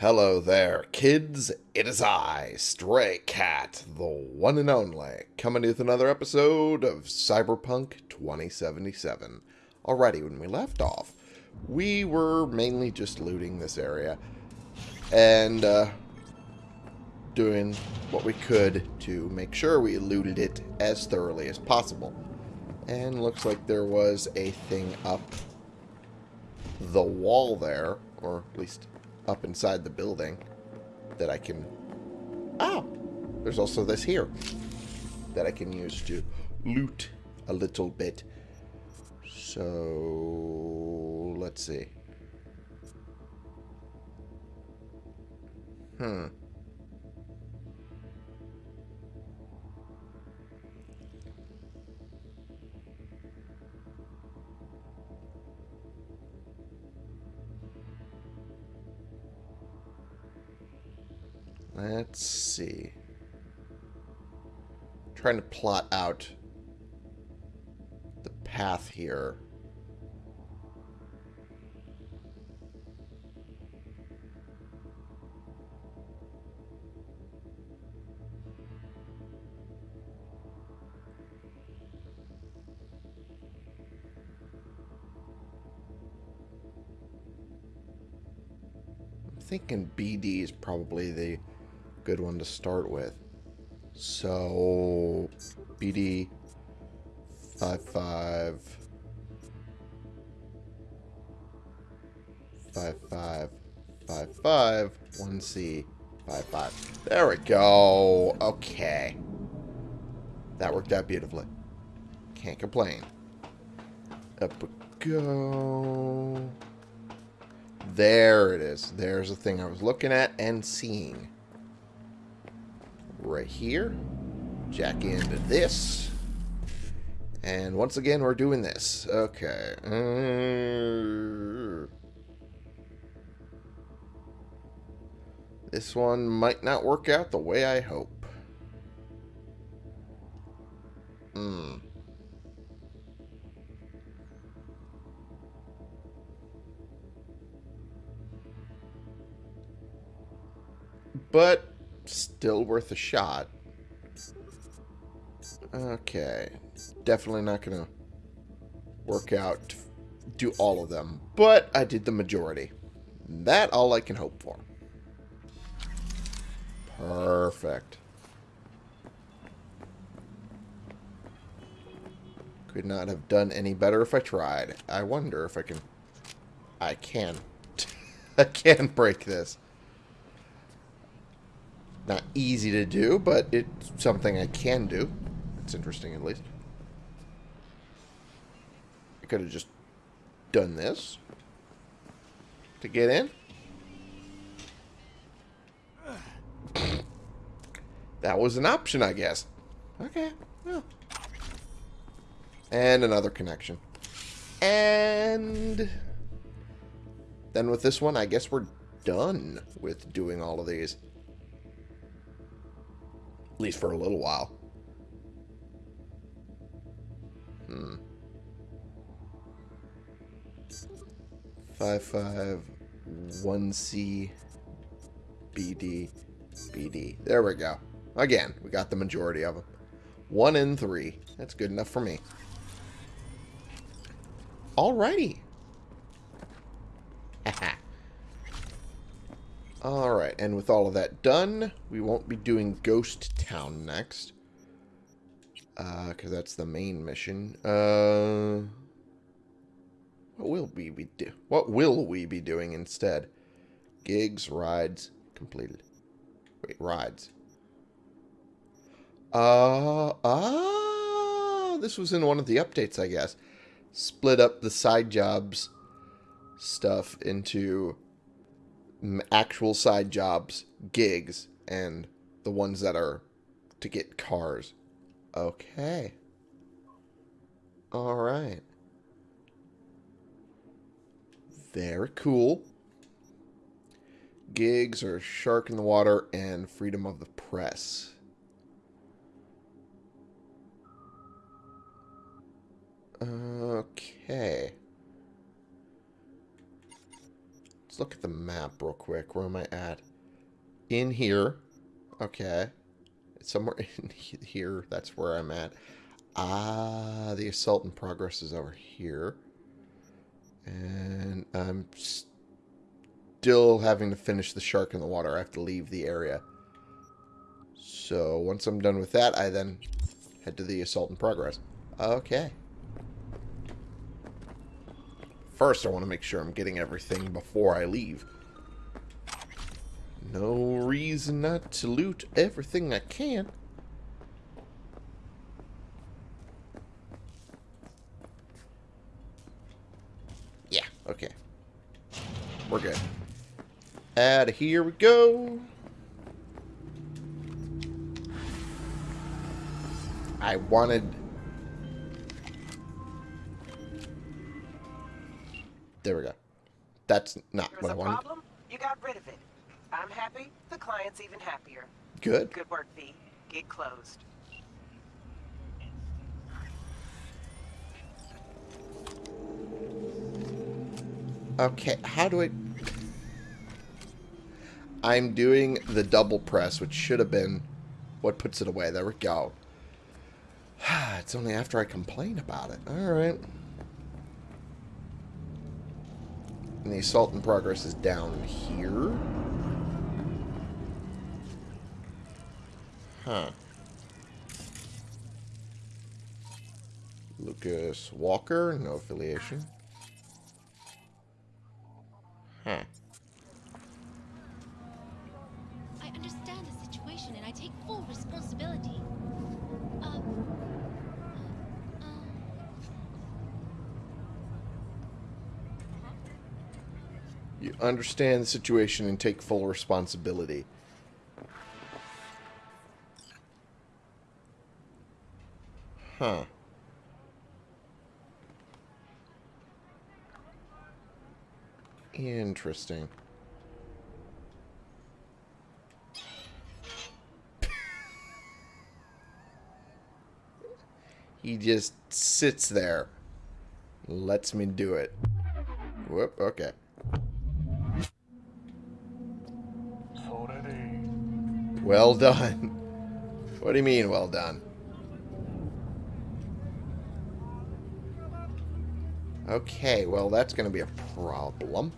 Hello there, kids. It is I, Stray Cat, the one and only, coming with another episode of Cyberpunk 2077. Alrighty, when we left off, we were mainly just looting this area and uh, doing what we could to make sure we looted it as thoroughly as possible. And looks like there was a thing up the wall there, or at least up inside the building that I can... Oh! There's also this here that I can use to loot a little bit. So... Let's see. Hmm. Let's see. trying to plot out the path here. I'm thinking BD is probably the good one to start with. So, BD 55 55 55 1C 55. There we go. Okay. That worked out beautifully. Can't complain. Up we go. There it is. There's the thing I was looking at and seeing right here. Jack into this. And once again, we're doing this. Okay. This one might not work out the way I hope. Hmm. But still worth a shot. Okay. Definitely not going to work out do all of them. But I did the majority. That all I can hope for. Perfect. Could not have done any better if I tried. I wonder if I can... I can. I can break this not easy to do, but it's something I can do. It's interesting, at least. I could have just done this to get in. That was an option, I guess. Okay, well. And another connection. And then with this one, I guess we're done with doing all of these. At least for a little while. Hmm. Five five one C BD BD. There we go. Again, we got the majority of them. One in three. That's good enough for me. Alrighty. Alright, and with all of that done, we won't be doing Ghost Town next. Because uh, that's the main mission. Uh, what will we be do? What will we be doing instead? Gigs, rides, completed. Wait, rides. Uh, ah, this was in one of the updates, I guess. Split up the side jobs stuff into actual side jobs, gigs, and the ones that are to get cars. Okay. Alright. Very cool. Gigs are Shark in the Water and Freedom of the Press. Okay. Let's look at the map real quick. Where am I at? In here. Okay. It's somewhere in here. That's where I'm at. Ah, the assault in progress is over here. And I'm still having to finish the shark in the water. I have to leave the area. So once I'm done with that, I then head to the assault in progress. Okay. First, I want to make sure I'm getting everything before I leave. No reason not to loot everything I can. Yeah, okay. We're good. Of here we go. I wanted... There we go. That's not There's what I a wanted. problem? You got rid of it. I'm happy. The client's even happier. Good. Good work, V. Get closed. Okay, how do I... I'm doing the double press, which should have been what puts it away. There we go. it's only after I complain about it. Alright. And the assault in progress is down here. Huh. Lucas Walker, no affiliation. Huh. Understand the situation and take full responsibility. Huh. Interesting. he just sits there. Lets me do it. Whoop, okay. Well done. What do you mean, well done? Okay, well, that's going to be a problem.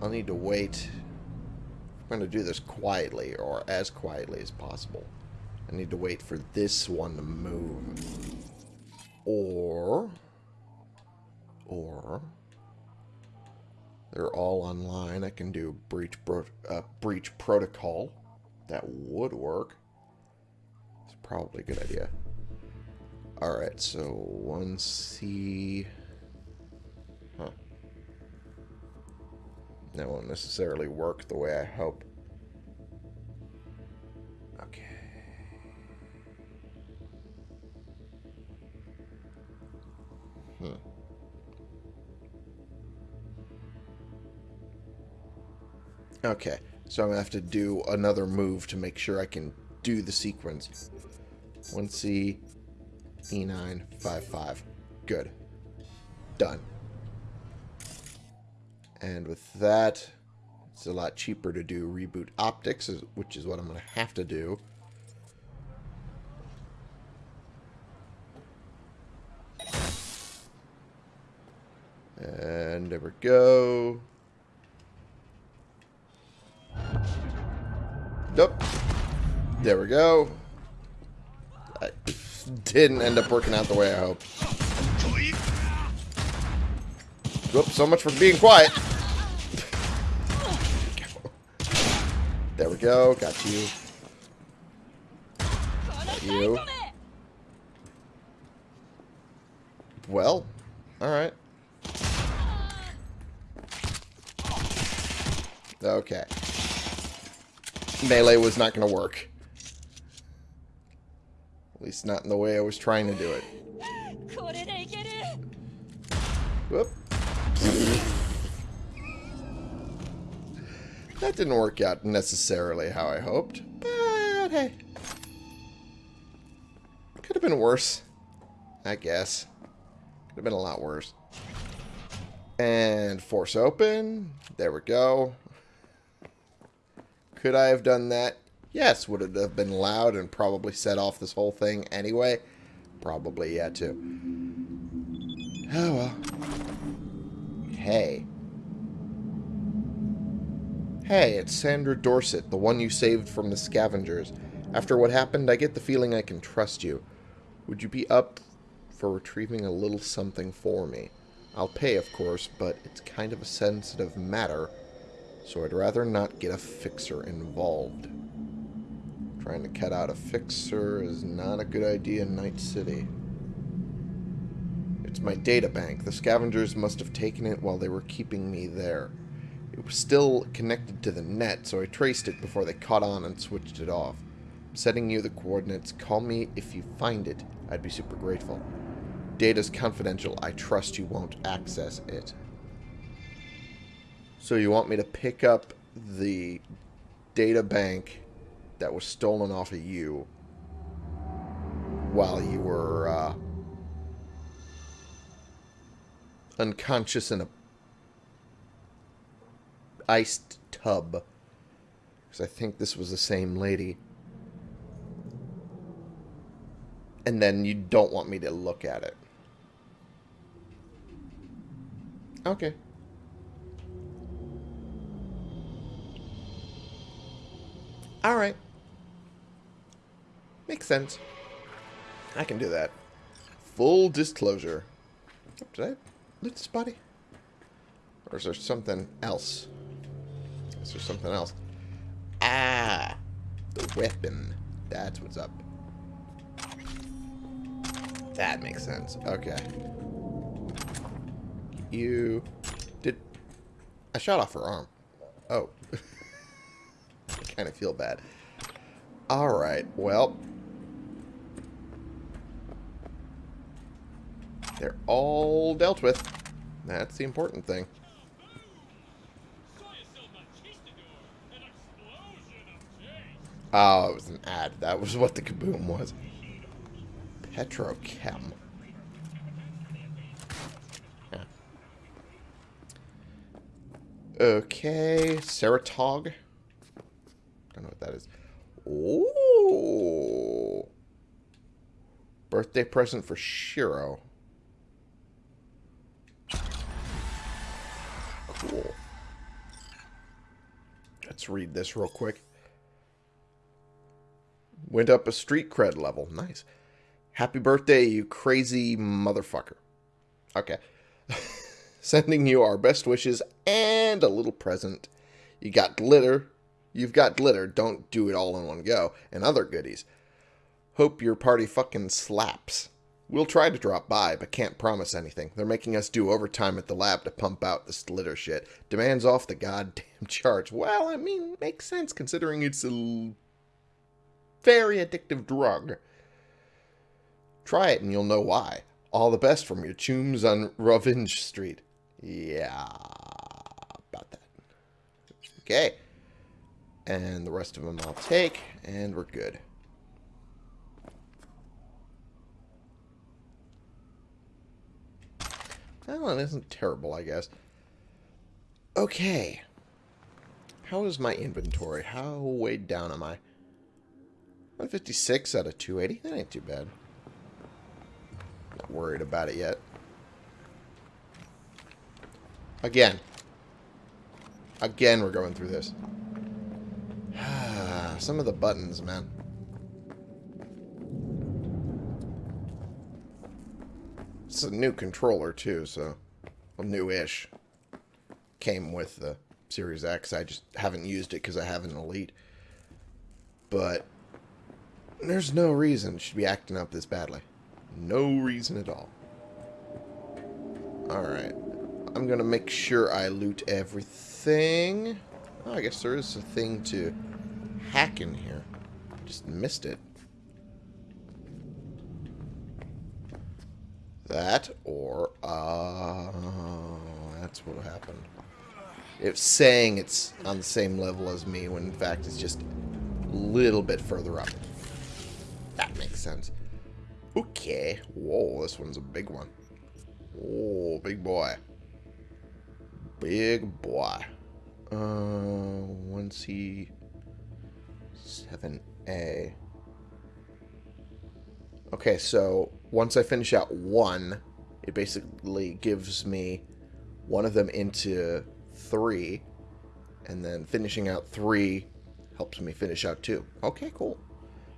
I'll need to wait. I'm going to do this quietly, or as quietly as possible. I need to wait for this one to move. Or... Or... They're all online. I can do breach, uh, breach protocol. That would work. It's probably a good idea. Alright, so 1C... Huh. That won't necessarily work the way I hope. Okay, so I'm going to have to do another move to make sure I can do the sequence. 1C, E9, 5, 5. Good. Done. And with that, it's a lot cheaper to do reboot optics, which is what I'm going to have to do. And there we go. There we go. I didn't end up working out the way I hoped. Whoops, so much for being quiet. there we go. Got you. Got you. Well, alright. Okay. Melee was not going to work. At least not in the way I was trying to do it. Whoop. that didn't work out necessarily how I hoped, but hey. could have been worse. I guess. Could have been a lot worse. And force open. There we go. Could I have done that? Yes. Would it have been loud and probably set off this whole thing anyway? Probably, yeah, too. Oh, well. Hey. Hey, it's Sandra Dorset, the one you saved from the scavengers. After what happened, I get the feeling I can trust you. Would you be up for retrieving a little something for me? I'll pay, of course, but it's kind of a sensitive matter, so I'd rather not get a fixer involved. Trying to cut out a fixer is not a good idea in Night City. It's my data bank. The scavengers must have taken it while they were keeping me there. It was still connected to the net, so I traced it before they caught on and switched it off. I'm setting you the coordinates. Call me if you find it. I'd be super grateful. Data's confidential. I trust you won't access it. So you want me to pick up the data bank that was stolen off of you while you were uh, unconscious in a iced tub. Because I think this was the same lady. And then you don't want me to look at it. Okay. Alright. Makes sense. I can do that. Full disclosure. Did I loot this body? Or is there something else? Is there something else? Ah! The weapon. That's what's up. That makes sense. Okay. You... Did... I shot off her arm. Oh. Kind of feel bad. Alright, well... They're all dealt with. That's the important thing. Oh, it was an ad. That was what the kaboom was. Petrochem. Yeah. Okay, Ceratog. Don't know what that is. Ooh. Birthday present for Shiro. Cool. Let's read this real quick. Went up a street cred level. Nice. Happy birthday, you crazy motherfucker. Okay. Sending you our best wishes and a little present. You got glitter. You've got glitter. Don't do it all in one go. And other goodies. Hope your party fucking slaps. We'll try to drop by, but can't promise anything. They're making us do overtime at the lab to pump out this glitter shit. Demands off the goddamn charge. Well, I mean, makes sense considering it's a very addictive drug. Try it and you'll know why. All the best from your chooms on Revenge Street. Yeah, about that. Okay. And the rest of them I'll take, and we're good. That one isn't terrible, I guess. Okay. How is my inventory? How weighed down am I? 156 out of 280. That ain't too bad. Not worried about it yet. Again. Again, we're going through this. Some of the buttons, man. It's a new controller, too, so... Well, new-ish. Came with the Series X. I just haven't used it because I have an Elite. But... There's no reason it should be acting up this badly. No reason at all. Alright. I'm going to make sure I loot everything. Oh, I guess there is a thing to hack in here. Just missed it. That, or, uh, that's what happened. It's saying it's on the same level as me, when in fact it's just a little bit further up. That makes sense. Okay. Whoa, this one's a big one. Oh, big boy. Big boy. Uh, 1C... 7A. Okay, so once I finish out one, it basically gives me one of them into three, and then finishing out three helps me finish out two. Okay, cool.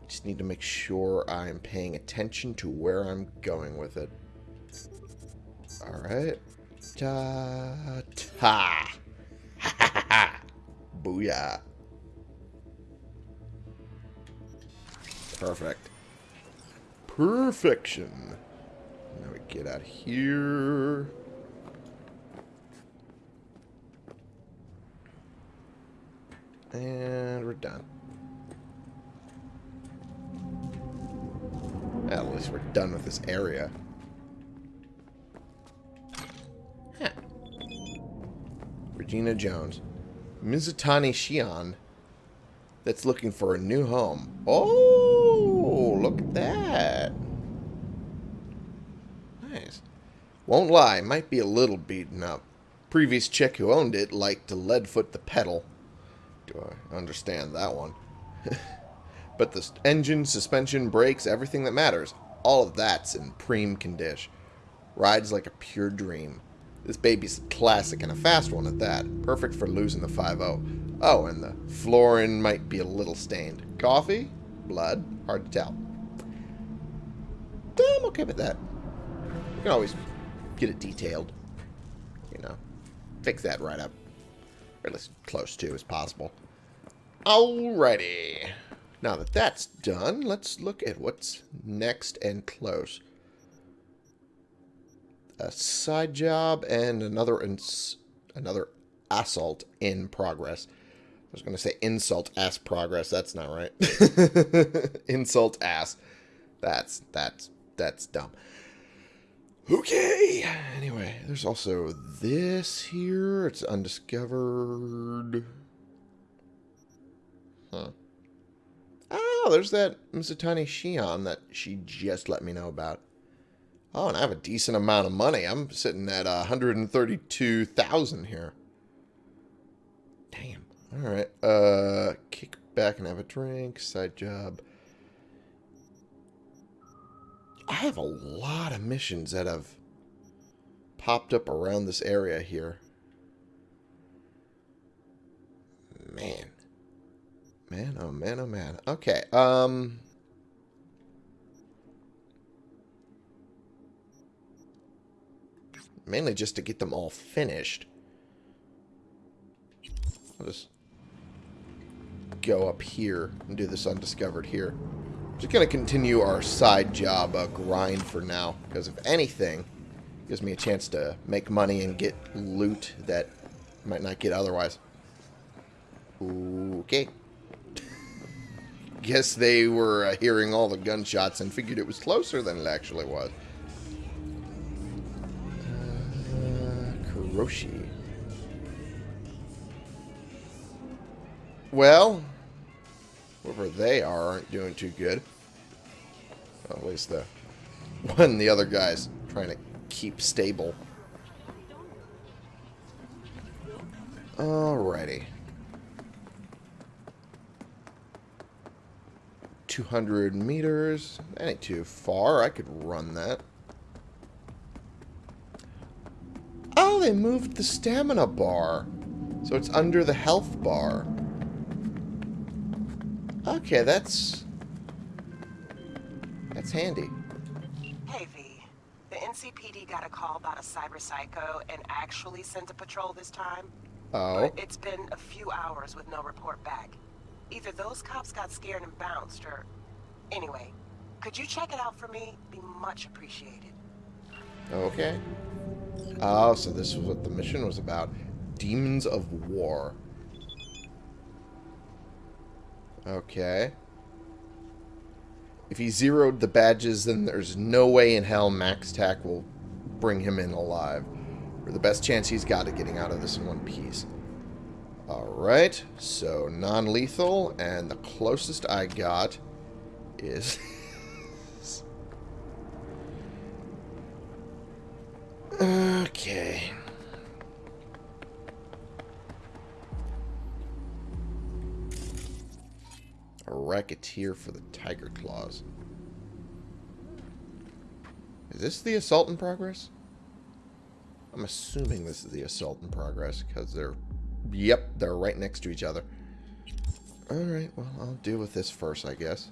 Just need to make sure I'm paying attention to where I'm going with it. Alright. Ta ta. Ha ha ha. Booyah. Perfect. Perfection. Now we get out here. And we're done. At least we're done with this area. Huh. Regina Jones. Mizutani Shion that's looking for a new home. Oh, look at that. Nice. Won't lie, might be a little beaten up. Previous chick who owned it liked to leadfoot the pedal. Do I understand that one? but the engine, suspension, brakes, everything that matters, all of that's in prime condition. Rides like a pure dream. This baby's classic and a fast one at that. Perfect for losing the 5-0. Oh, and the flooring might be a little stained. Coffee? Blood? Hard to tell. I'm okay with that. You can always get it detailed. You know, fix that right up. Or at least close to as possible. Alrighty. Now that that's done, let's look at what's next and close. A side job and another ins another assault in progress. I was going to say insult ass progress. That's not right. insult ass. That's that's that's dumb. Okay. Anyway, there's also this here. It's undiscovered. Huh. Oh, there's that Mizutani Shion that she just let me know about. Oh, and I have a decent amount of money. I'm sitting at uh, 132,000 here. Damn. All right. Uh, kick back and have a drink. Side job. I have a lot of missions that have popped up around this area here. Man. Man, oh man, oh man. Okay, um... Mainly just to get them all finished. I'll just go up here and do this undiscovered here. Just going to continue our side job uh, grind for now. Because if anything, gives me a chance to make money and get loot that I might not get otherwise. Okay. Guess they were uh, hearing all the gunshots and figured it was closer than it actually was. Kuroshi. Well, whoever they are aren't doing too good. Well, at least the one the other guy's trying to keep stable. Alrighty. 200 meters. That ain't too far. I could run that. Oh, they moved the stamina bar. So it's under the health bar. Okay, that's... That's handy. Hey, V. The NCPD got a call about a cyber psycho and actually sent a patrol this time. Oh. But it's been a few hours with no report back. Either those cops got scared and bounced, or... Anyway, could you check it out for me? Be much appreciated. Okay. Oh, so this was what the mission was about. Demons of War. Okay. If he zeroed the badges, then there's no way in hell MaxTac will bring him in alive. Or the best chance he's got of getting out of this in one piece. Alright, so non-lethal, and the closest I got is... Okay. A racketeer for the Tyger Claws. Is this the assault in progress? I'm assuming this is the assault in progress because they're... Yep, they're right next to each other. Alright, well, I'll deal with this first, I guess.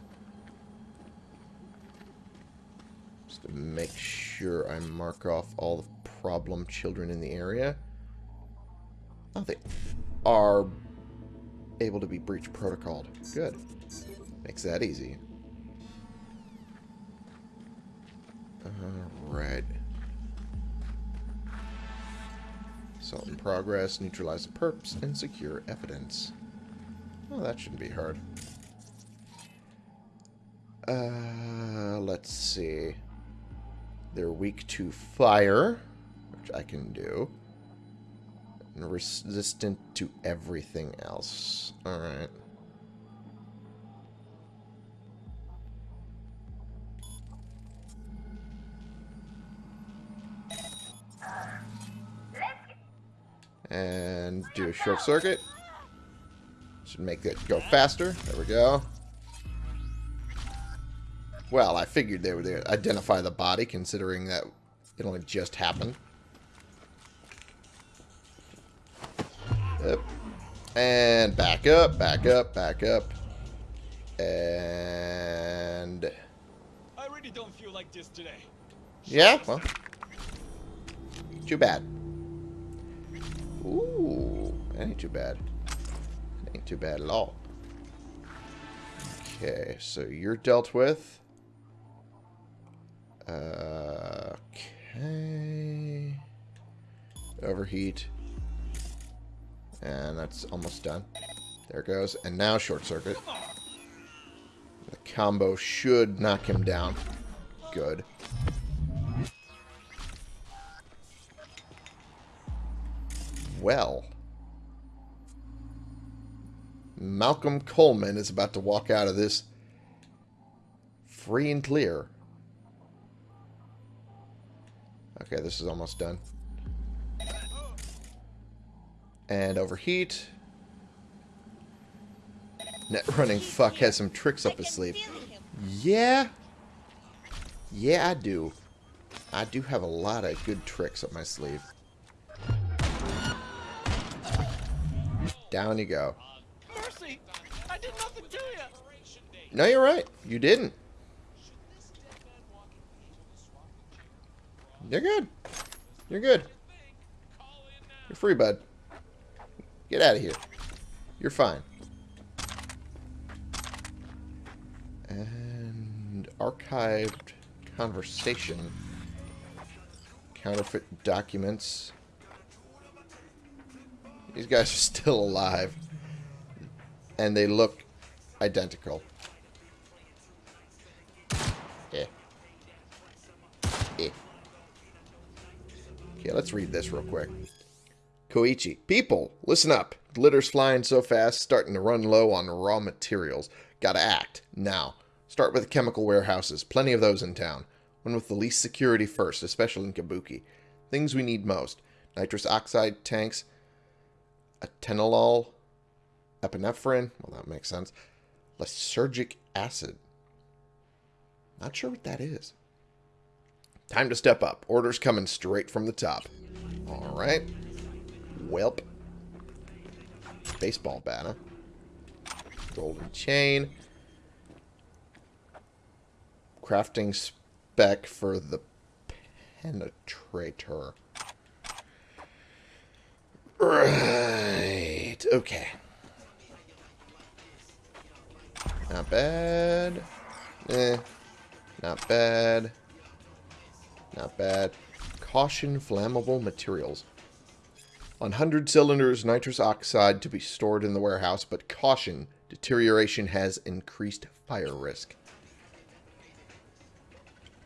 Just to make sure I mark off all the problem children in the area. Oh, they are able to be breach protocoled. Good. Makes that easy. Alright. Assault in progress, neutralize the perps, and secure evidence. Well, that shouldn't be hard. Uh, let's see. They're weak to fire, which I can do. And resistant to everything else. Alright. And do a short circuit. Should make it go faster. There we go. Well, I figured they would identify the body, considering that it only just happened. And back up, back up, back up. And... I really don't feel like this today. Yeah, well. Too bad. Ooh, that ain't too bad. That ain't too bad at all. Okay, so you're dealt with. Uh, okay. Overheat. And that's almost done. There it goes. And now short circuit. The combo should knock him down. Good. Well. Malcolm Coleman is about to walk out of this free and clear. Okay, this is almost done. And overheat. Net running fuck has some tricks up his sleeve. Yeah. Yeah, I do. I do have a lot of good tricks up my sleeve. Down you go. Mercy! I did nothing to you! No, you're right. You didn't. You're good. You're good. You're free, bud. Get out of here. You're fine. And archived conversation. Counterfeit documents. These guys are still alive. And they look identical. Yeah. Yeah. Okay, let's read this real quick. Koichi. People, listen up. Glitter's flying so fast, starting to run low on raw materials. Gotta act. Now. Start with chemical warehouses. Plenty of those in town. One with the least security first, especially in Kabuki. Things we need most. Nitrous oxide tanks, atenolol, epinephrine. Well, that makes sense. Lysergic acid. Not sure what that is. Time to step up. Orders coming straight from the top. Alright. Welp. Baseball bat? Golden chain. Crafting spec for the penetrator. Right. Okay. Not bad. Eh. Not bad. Not bad. Caution flammable materials. On 100 cylinders, nitrous oxide to be stored in the warehouse, but caution, deterioration has increased fire risk.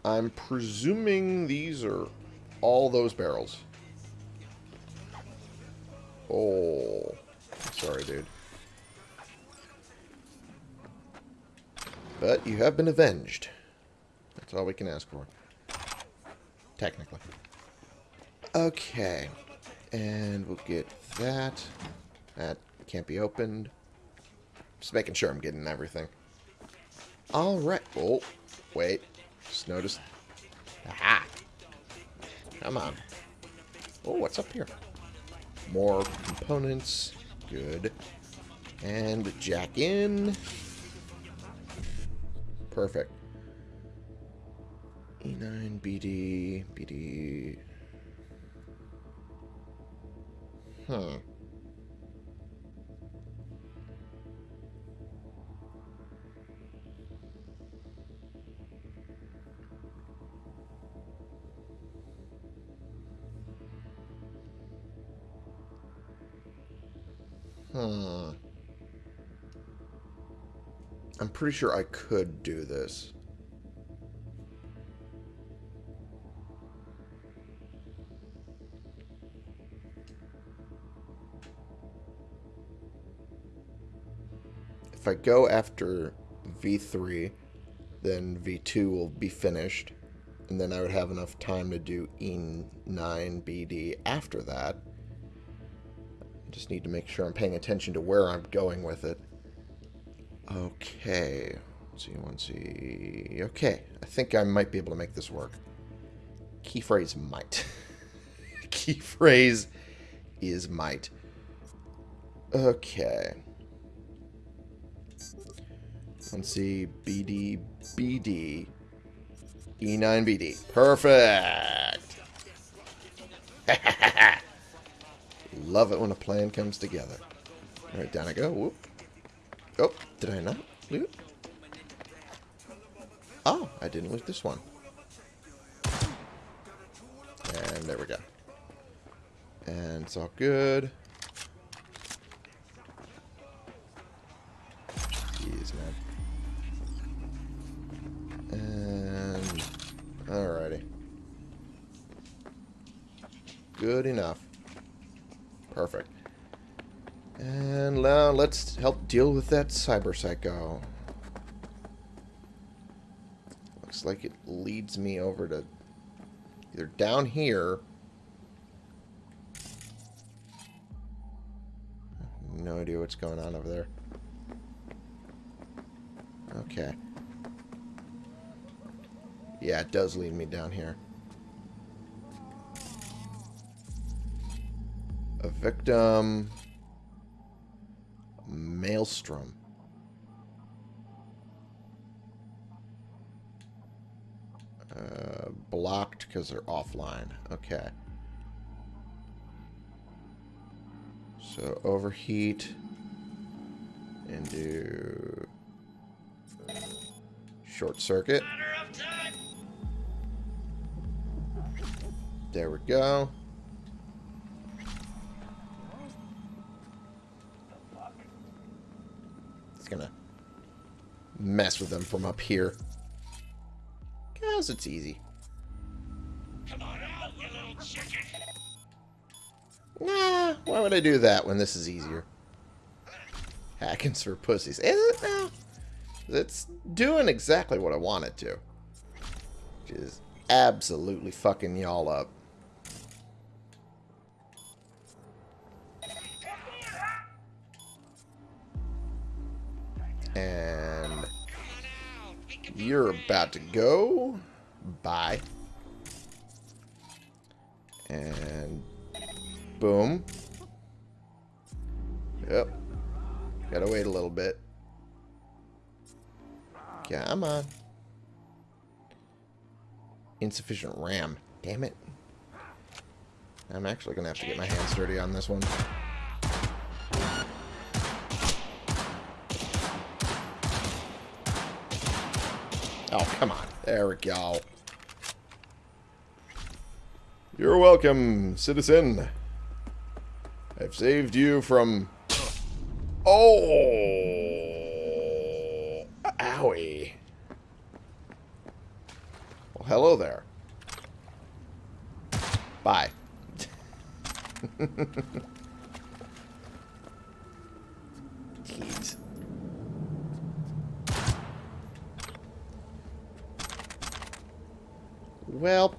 I'm presuming these are all those barrels. Oh. Sorry, dude. But you have been avenged. That's all we can ask for. Technically. Okay. And we'll get that. That can't be opened. Just making sure I'm getting everything. Alright. Oh, wait. Just noticed. Aha! Come on. Oh, what's up here? More components. Good. And jack in. Perfect. E9, BD, BD. Huh. Hmm. I'm pretty sure I could do this. If I go after V3, then V2 will be finished. And then I would have enough time to do E9 BD after that. I just need to make sure I'm paying attention to where I'm going with it. Okay. Let's see, one see. Okay. I think I might be able to make this work. Key phrase might. Key phrase is might. Okay. Let's see. BD, BD. E9 BD. Perfect. Love it when a plan comes together. Alright, down I go. Whoop. Oh, did I not loot? Oh, I didn't loot this one. And there we go. And it's all good. Deal with that cyber psycho. Looks like it leads me over to either down here. No idea what's going on over there. Okay. Yeah, it does lead me down here. A victim. Maelstrom. Uh, blocked because they're offline. Okay. So overheat and do short circuit. There we go. Mess with them from up here. Cause it's easy. Come on out, you little chicken. Nah, why would I do that when this is easier? Hackins for pussies. Is it now? It's doing exactly what I want it to. Which is absolutely fucking y'all up. You're about to go. Bye. And boom. Yep. Gotta wait a little bit. Come on. Insufficient RAM. Damn it. I'm actually gonna have to get my hands dirty on this one. Oh, come on. There we go. You're welcome, citizen. I've saved you from... Oh! Owie. Well, hello there. Bye. Welp.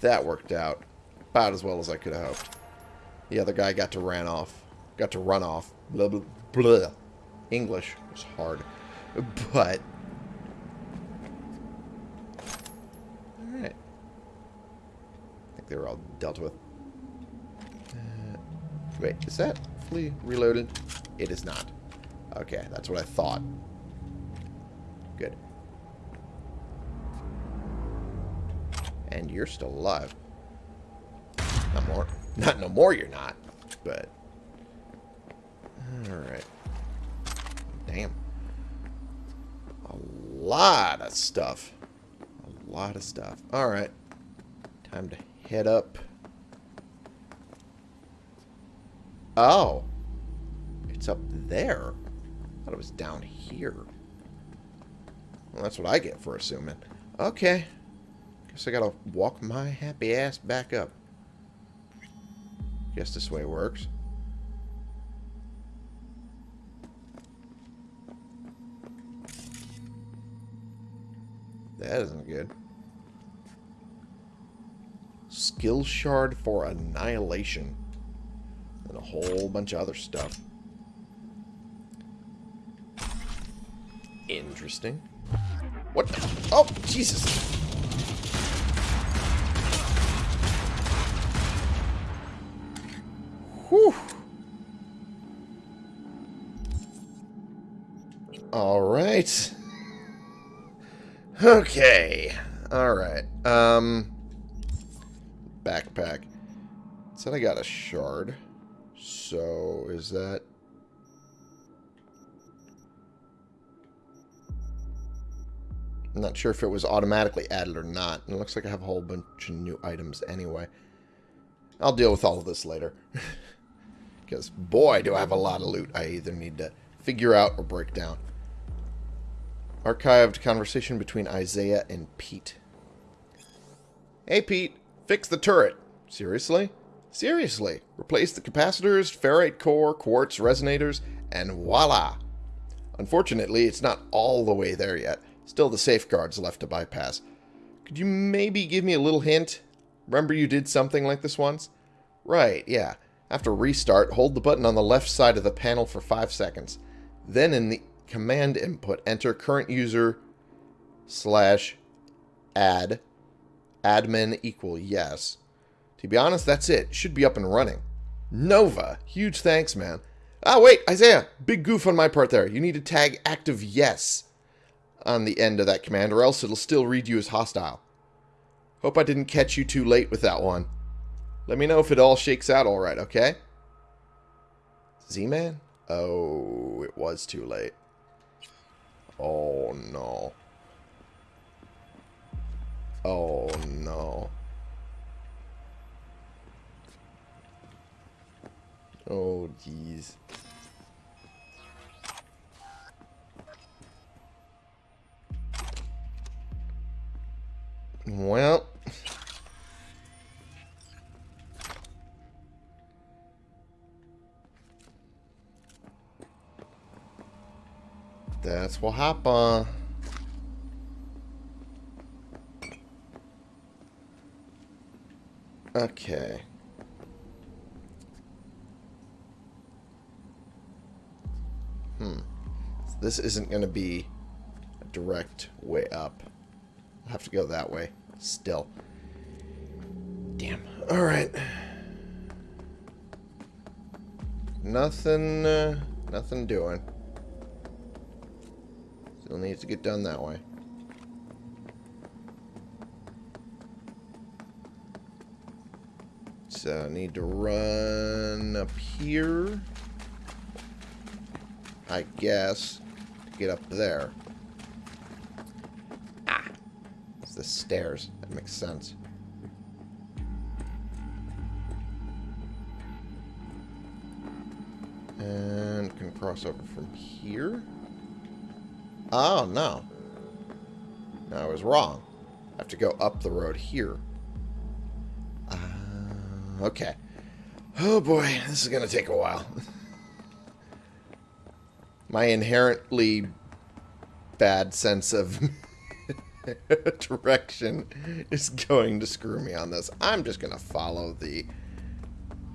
That worked out. About as well as I could have hoped. The other guy got to ran off. Got to run off. Blah, blah, blah. English was hard. But... Alright. I think they were all dealt with. Uh, wait, is that fully reloaded? It is not. Okay, that's what I thought. Good. And you're still alive. Not more. Not no more you're not. But... Alright. Damn. A lot of stuff. A lot of stuff. Alright. Time to head up. Oh. It's up there. I thought it was down here. Well, that's what I get for assuming. Okay. Guess I gotta walk my happy ass back up. Guess this way works. That isn't good. Skill shard for annihilation. And a whole bunch of other stuff. Interesting. What? Oh, Jesus. Whew. All right. Okay. All right. Um backpack. Said I got a shard. So, is that I'm not sure if it was automatically added or not. It looks like I have a whole bunch of new items anyway. I'll deal with all of this later. Because, boy, do I have a lot of loot I either need to figure out or break down. Archived conversation between Isaiah and Pete. Hey, Pete. Fix the turret. Seriously? Seriously. Replace the capacitors, ferrite core, quartz resonators, and voila. Unfortunately, it's not all the way there yet. Still the safeguards left to bypass. Could you maybe give me a little hint? Remember you did something like this once? Right, yeah. After restart, hold the button on the left side of the panel for 5 seconds. Then in the command input, enter current user slash add admin equal yes. To be honest, that's it. Should be up and running. Nova, huge thanks, man. Ah, wait, Isaiah, big goof on my part there. You need to tag active yes on the end of that command, or else it'll still read you as hostile. Hope I didn't catch you too late with that one. Let me know if it all shakes out all right, okay? Z-Man? Oh, it was too late. Oh, no. Oh, no. Oh, jeez. Well. That's what happened. Okay. Hmm. This isn't going to be a direct way up. I'll have to go that way. Still. Damn. Alright. Nothing, uh, nothing doing. Still needs to get done that way. So I need to run up here. I guess. To get up there. Ah. It's the stairs. That makes sense. And can cross over from here. Oh, no. No, I was wrong. I have to go up the road here. Uh, okay. Oh boy, this is going to take a while. My inherently bad sense of direction is going to screw me on this. I'm just going to follow the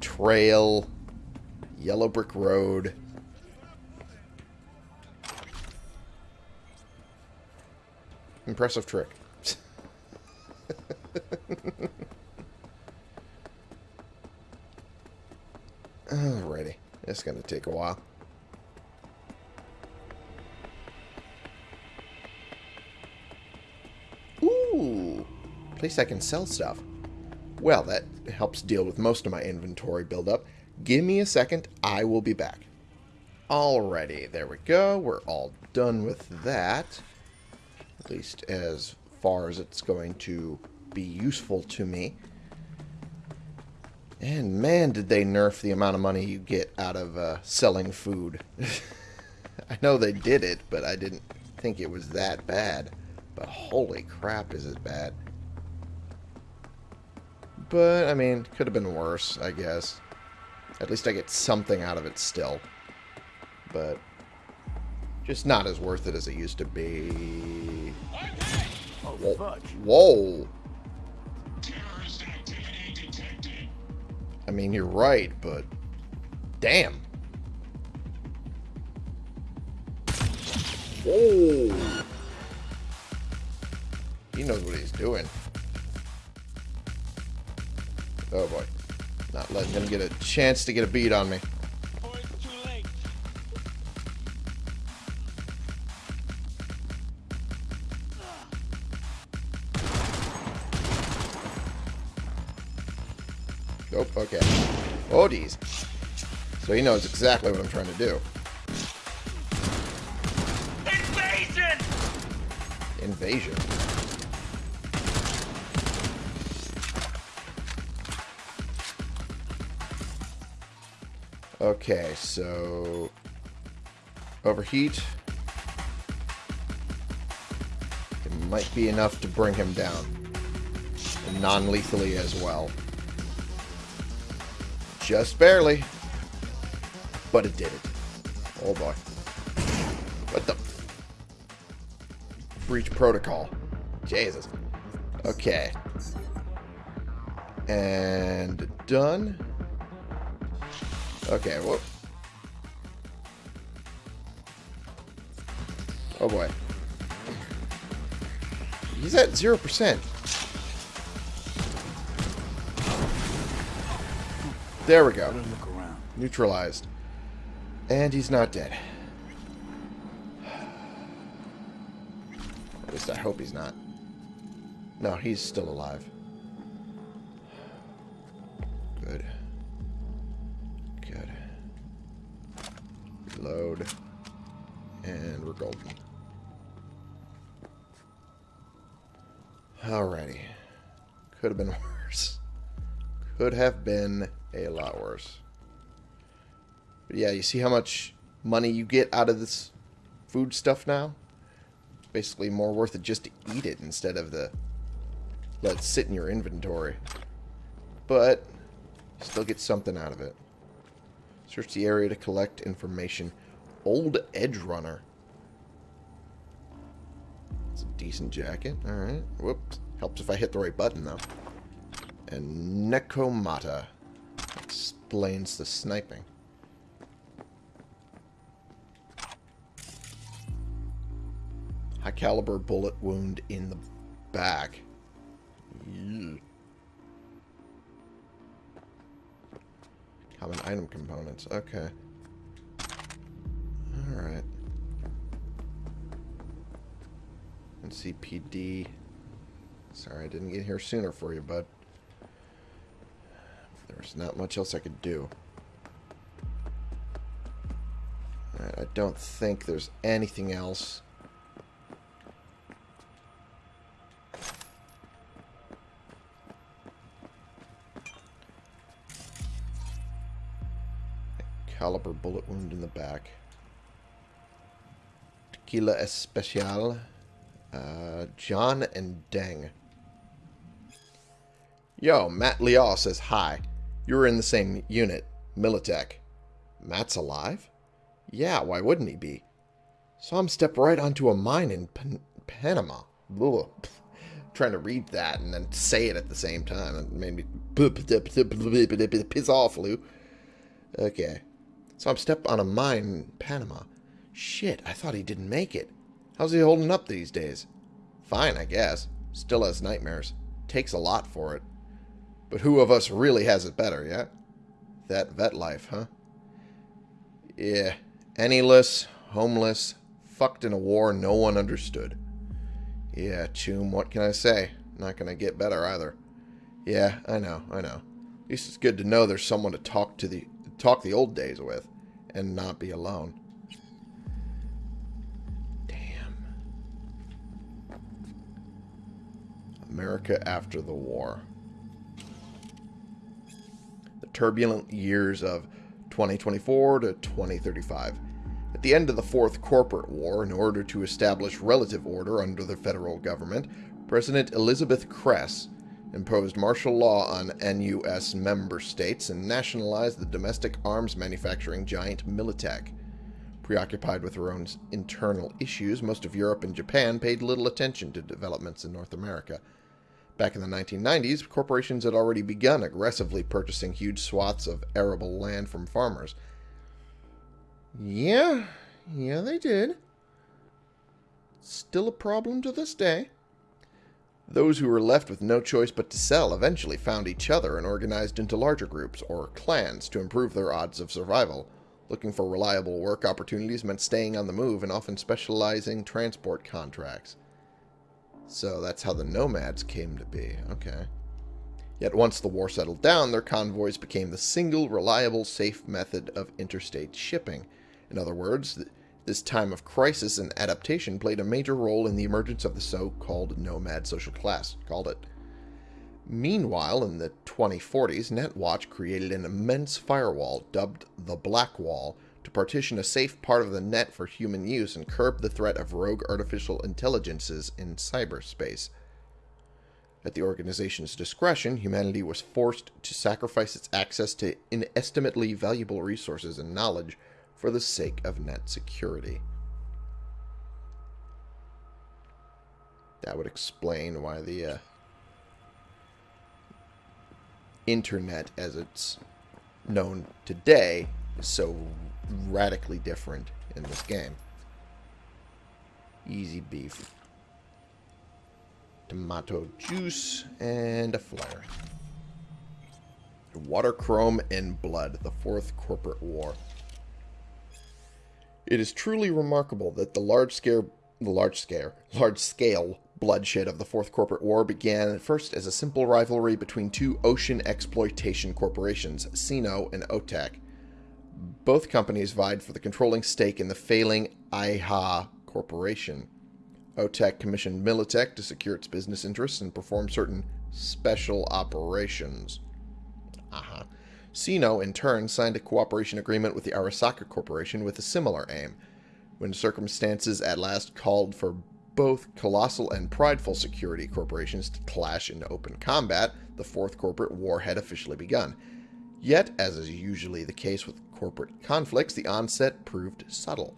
trail, yellow brick road, Impressive trick. Alrighty. It's going to take a while. Ooh. Place I can sell stuff. Well, that helps deal with most of my inventory buildup. Give me a second. I will be back. Alrighty. There we go. We're all done with that. At least as far as it's going to be useful to me. And man, did they nerf the amount of money you get out of uh, selling food. I know they did it, but I didn't think it was that bad. But holy crap, is it bad. But, I mean, could have been worse, I guess. At least I get something out of it still. But, just not as worth it as it used to be. Whoa. Oh, Whoa. Detected. I mean, you're right, but damn. Whoa. He knows what he's doing. Oh boy. Not letting him get a chance to get a beat on me. Oh, okay. Oh, geez. So he knows exactly what I'm trying to do. Invasion! Invasion. Okay, so overheat. It might be enough to bring him down. Non-lethally as well. Just barely. But it did it. Oh boy. What the? Breach protocol. Jesus. Okay. And done. Okay, whoop. Oh boy. He's at 0%. There we go. Neutralized. And he's not dead. At least I hope he's not. No, he's still alive. Good. Good. Reload. And we're golden. Alrighty. Could have been worse. Could have been worse. But yeah, you see how much money you get out of this food stuff now? Basically more worth it just to eat it instead of the let it sit in your inventory. But still get something out of it. Search the area to collect information. Old Edge Runner. It's a decent jacket. Alright. Whoops. Helps if I hit the right button, though. And Nekomata. Explains the sniping. High caliber bullet wound in the back. Common item components. Okay. Alright. NCPD. Sorry I didn't get here sooner for you, bud. There's not much else I could do. Alright, I don't think there's anything else. Caliber bullet wound in the back. Tequila Especial. Uh, John and Deng. Yo, Matt Liaw says hi. You were in the same unit, Militech. Matt's alive? Yeah, why wouldn't he be? Saw him step right onto a mine in Pan Panama. Ugh. Trying to read that and then say it at the same time. It made me piss off, Lou. Okay. Saw him step on a mine in Panama. Shit, I thought he didn't make it. How's he holding up these days? Fine, I guess. Still has nightmares. Takes a lot for it. But who of us really has it better, yeah? That vet life, huh? Yeah. Penniless, homeless, fucked in a war no one understood. Yeah, Choom, what can I say? Not gonna get better either. Yeah, I know, I know. At least it's good to know there's someone to talk to the talk the old days with, and not be alone. Damn. America after the war. Turbulent years of 2024 to 2035. At the end of the Fourth Corporate War, in order to establish relative order under the federal government, President Elizabeth Kress imposed martial law on NUS member states and nationalized the domestic arms manufacturing giant Militech. Preoccupied with her own internal issues, most of Europe and Japan paid little attention to developments in North America. Back in the 1990s, corporations had already begun aggressively purchasing huge swaths of arable land from farmers. Yeah, yeah, they did. Still a problem to this day. Those who were left with no choice but to sell eventually found each other and organized into larger groups, or clans, to improve their odds of survival. Looking for reliable work opportunities meant staying on the move and often specializing transport contracts. So that's how the nomads came to be. Okay. Yet once the war settled down, their convoys became the single reliable, safe method of interstate shipping. In other words, this time of crisis and adaptation played a major role in the emergence of the so-called nomad social class, called it. Meanwhile, in the 2040s, NetWatch created an immense firewall dubbed the Black Wall to partition a safe part of the net for human use and curb the threat of rogue artificial intelligences in cyberspace. At the organization's discretion, humanity was forced to sacrifice its access to inestimably valuable resources and knowledge for the sake of net security. That would explain why the uh, internet, as it's known today, is so radically different in this game. Easy beef. Tomato juice and a flare. Water Chrome and Blood, the Fourth Corporate War. It is truly remarkable that the large scale, the large scale, large scale bloodshed of the Fourth Corporate War began at first as a simple rivalry between two ocean exploitation corporations, CINO and OTEC. Both companies vied for the controlling stake in the failing IHA Corporation. OTEC commissioned Militech to secure its business interests and perform certain special operations. Aha. CINO, in turn, signed a cooperation agreement with the Arasaka Corporation with a similar aim. When circumstances at last called for both colossal and prideful security corporations to clash in open combat, the Fourth Corporate War had officially begun. Yet, as is usually the case with corporate conflicts, the onset proved subtle.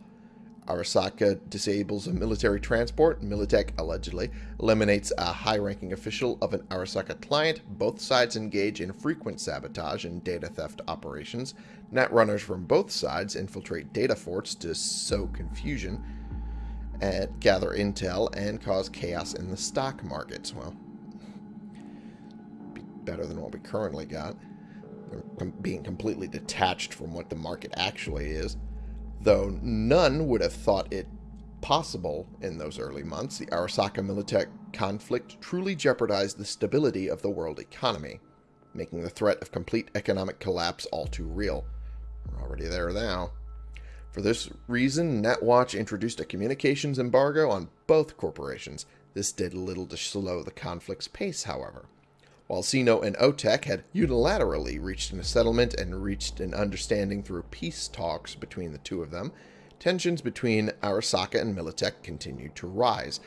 Arasaka disables a military transport. Militech allegedly eliminates a high-ranking official of an Arasaka client. Both sides engage in frequent sabotage and data theft operations. Netrunners from both sides infiltrate data forts to sow confusion, and gather intel, and cause chaos in the stock markets. Well, be better than what we currently got. Being completely detached from what the market actually is though none would have thought it possible in those early months, the Arasaka Militech conflict truly jeopardized the stability of the world economy, making the threat of complete economic collapse all too real. We're already there now. For this reason, NetWatch introduced a communications embargo on both corporations. This did little to slow the conflict's pace, however. While CINO and OTEC had unilaterally reached a settlement and reached an understanding through peace talks between the two of them, tensions between Arasaka and Militech continued to rise.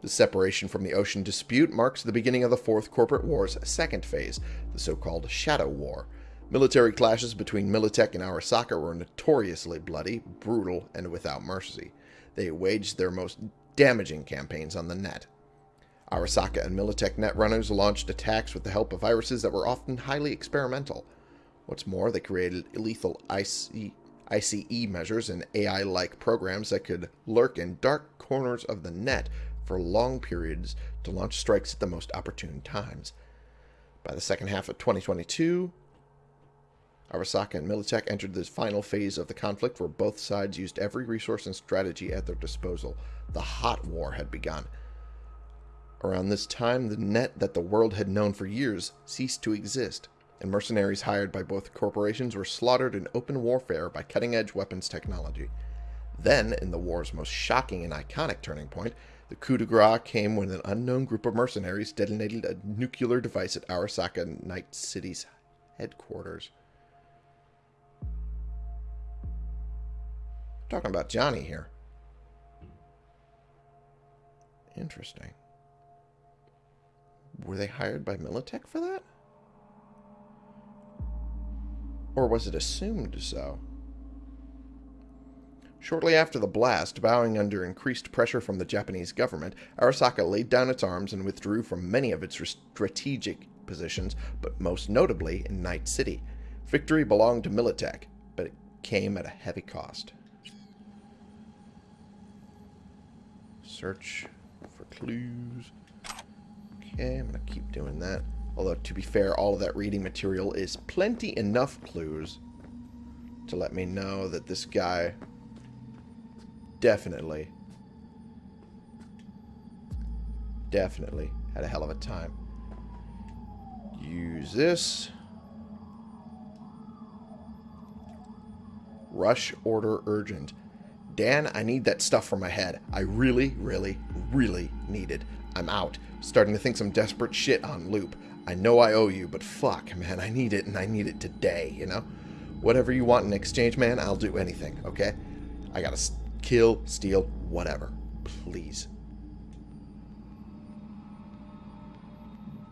The separation from the ocean dispute marks the beginning of the Fourth Corporate War's second phase, the so-called Shadow War. Military clashes between Militech and Arasaka were notoriously bloody, brutal, and without mercy. They waged their most damaging campaigns on the net. Arasaka and Militech netrunners launched attacks with the help of viruses that were often highly experimental. What's more, they created lethal IC, ICE measures and AI-like programs that could lurk in dark corners of the net for long periods to launch strikes at the most opportune times. By the second half of 2022, Arasaka and Militech entered the final phase of the conflict where both sides used every resource and strategy at their disposal. The hot war had begun. Around this time, the net that the world had known for years ceased to exist, and mercenaries hired by both corporations were slaughtered in open warfare by cutting edge weapons technology. Then, in the war's most shocking and iconic turning point, the coup de grace came when an unknown group of mercenaries detonated a nuclear device at Arasaka Night City's headquarters. Talking about Johnny here. Interesting. Were they hired by Militech for that? Or was it assumed so? Shortly after the blast, bowing under increased pressure from the Japanese government, Arasaka laid down its arms and withdrew from many of its strategic positions, but most notably in Night City. Victory belonged to Militech, but it came at a heavy cost. Search for clues. Okay, I'm going to keep doing that. Although, to be fair, all of that reading material is plenty enough clues to let me know that this guy definitely, definitely had a hell of a time. Use this. Rush order urgent. Dan, I need that stuff for my head. I really, really, really need it. I'm out. Starting to think some desperate shit on loop. I know I owe you, but fuck, man, I need it, and I need it today, you know? Whatever you want in exchange, man, I'll do anything, okay? I gotta kill, steal, whatever. Please.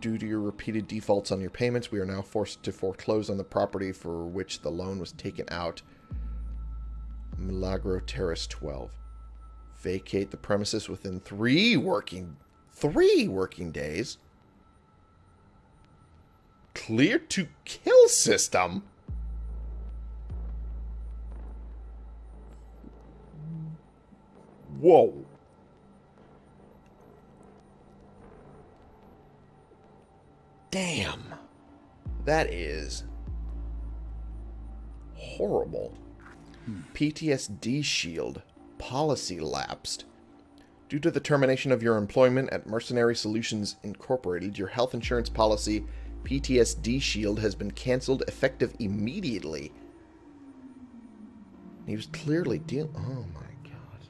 Due to your repeated defaults on your payments, we are now forced to foreclose on the property for which the loan was taken out. Milagro Terrace 12. Vacate the premises within three working three working days. Clear to kill system. Whoa. Damn. That is horrible. Hmm. PTSD shield. Policy lapsed. Due to the termination of your employment at Mercenary Solutions Incorporated, your health insurance policy, PTSD Shield, has been canceled effective immediately. He was clearly dealing... Oh my god.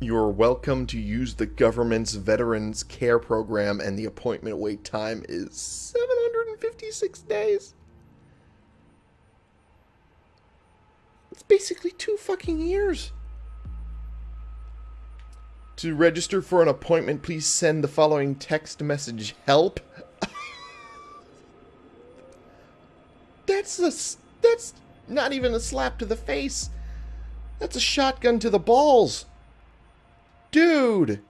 You're welcome to use the government's Veterans Care Program and the appointment wait time is 756 days. Basically two fucking years. To register for an appointment, please send the following text message help. that's a that's not even a slap to the face. That's a shotgun to the balls. Dude.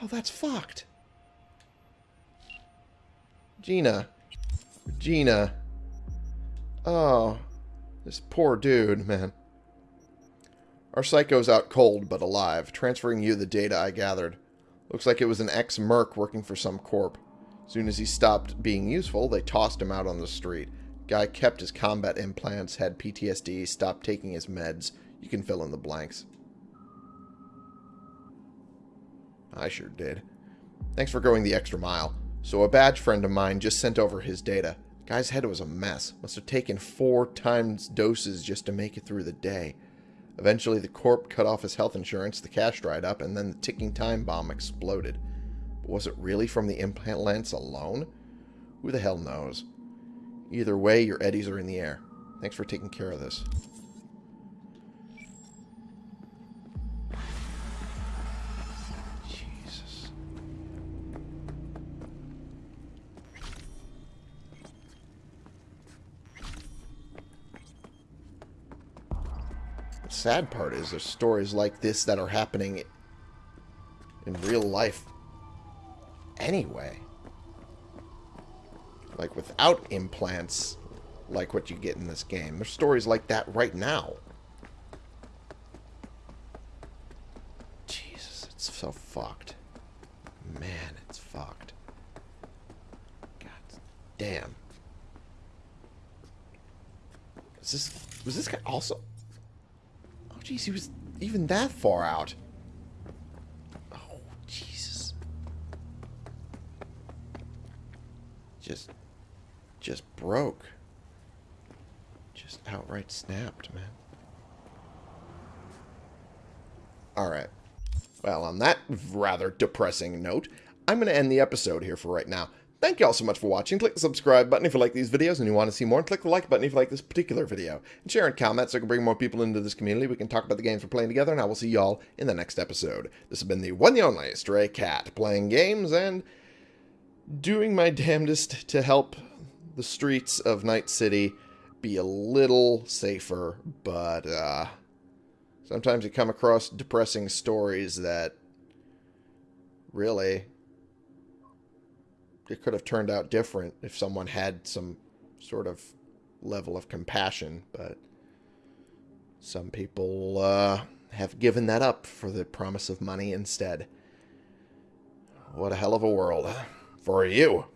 Oh, that's fucked. Gina. Gina. Oh. This poor dude, man. Our psycho's out cold, but alive, transferring you the data I gathered. Looks like it was an ex-merc working for some corp. Soon as he stopped being useful, they tossed him out on the street. Guy kept his combat implants, had PTSD, stopped taking his meds. You can fill in the blanks. I sure did. Thanks for going the extra mile. So a badge friend of mine just sent over his data. Guy's head was a mess. Must have taken four times doses just to make it through the day. Eventually, the corp cut off his health insurance, the cash dried up, and then the ticking time bomb exploded. But was it really from the implant lens alone? Who the hell knows? Either way, your eddies are in the air. Thanks for taking care of this. sad part is there's stories like this that are happening in real life anyway. Like without implants, like what you get in this game. There's stories like that right now. Jesus, it's so fucked. Man, it's fucked. God damn. Is this was this guy also Jeez, he was even that far out. Oh Jesus. Just just broke. Just outright snapped, man. Alright. Well, on that rather depressing note, I'm going to end the episode here for right now. Thank you all so much for watching. Click the subscribe button if you like these videos and you want to see more. And click the like button if you like this particular video. And share and comment so I can bring more people into this community. We can talk about the games we're playing together. And I will see y'all in the next episode. This has been the one and only Stray Cat. Playing games and doing my damnedest to help the streets of Night City be a little safer. But, uh... Sometimes you come across depressing stories that really it could have turned out different if someone had some sort of level of compassion, but some people uh, have given that up for the promise of money instead. What a hell of a world for you.